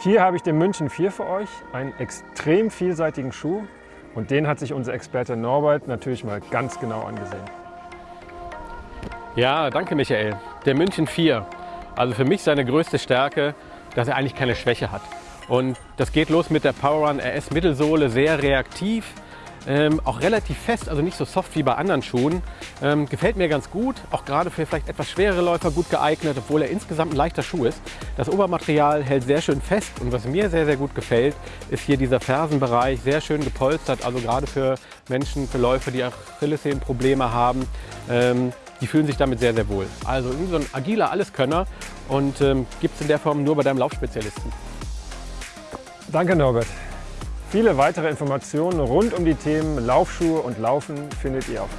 Hier habe ich den München 4 für euch, einen extrem vielseitigen Schuh und den hat sich unser Experte Norbert natürlich mal ganz genau angesehen. Ja, danke Michael. Der München 4, also für mich seine größte Stärke, dass er eigentlich keine Schwäche hat. Und das geht los mit der Powerrun RS Mittelsohle, sehr reaktiv, ähm, auch relativ fest, also nicht so soft wie bei anderen Schuhen. Ähm, gefällt mir ganz gut, auch gerade für vielleicht etwas schwerere Läufer gut geeignet, obwohl er insgesamt ein leichter Schuh ist. Das Obermaterial hält sehr schön fest und was mir sehr, sehr gut gefällt, ist hier dieser Fersenbereich, sehr schön gepolstert, also gerade für Menschen, für Läufer, die Achillessehnenprobleme haben. Ähm, die fühlen sich damit sehr, sehr wohl. Also irgendwie so ein agiler Alleskönner und ähm, gibt es in der Form nur bei deinem Laufspezialisten. Danke Norbert. Viele weitere Informationen rund um die Themen Laufschuhe und Laufen findet ihr auf